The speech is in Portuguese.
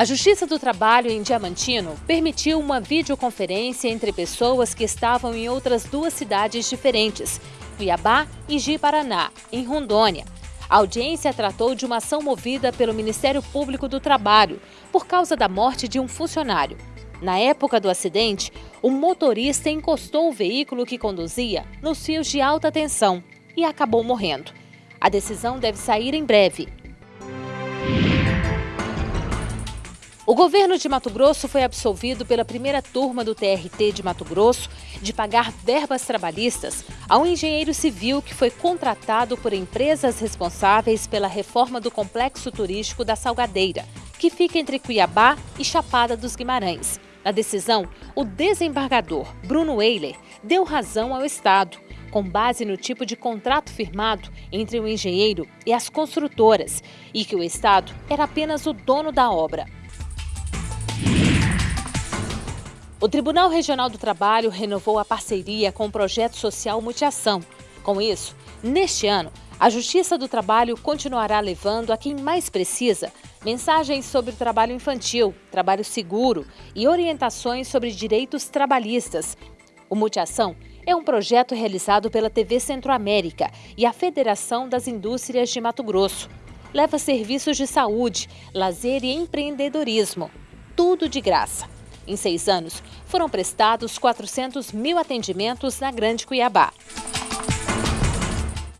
A Justiça do Trabalho em Diamantino permitiu uma videoconferência entre pessoas que estavam em outras duas cidades diferentes, Cuiabá e Ji-Paraná, em Rondônia. A audiência tratou de uma ação movida pelo Ministério Público do Trabalho por causa da morte de um funcionário. Na época do acidente, o motorista encostou o veículo que conduzia nos fios de alta tensão e acabou morrendo. A decisão deve sair em breve. O governo de Mato Grosso foi absolvido pela primeira turma do TRT de Mato Grosso de pagar verbas trabalhistas a um engenheiro civil que foi contratado por empresas responsáveis pela reforma do complexo turístico da Salgadeira, que fica entre Cuiabá e Chapada dos Guimarães. Na decisão, o desembargador Bruno Eiler deu razão ao Estado, com base no tipo de contrato firmado entre o engenheiro e as construtoras, e que o Estado era apenas o dono da obra. O Tribunal Regional do Trabalho renovou a parceria com o projeto social Multiação. Com isso, neste ano, a Justiça do Trabalho continuará levando a quem mais precisa mensagens sobre o trabalho infantil, trabalho seguro e orientações sobre direitos trabalhistas. O Multiação é um projeto realizado pela TV Centro-América e a Federação das Indústrias de Mato Grosso. Leva serviços de saúde, lazer e empreendedorismo. Tudo de graça. Em seis anos, foram prestados 400 mil atendimentos na Grande Cuiabá.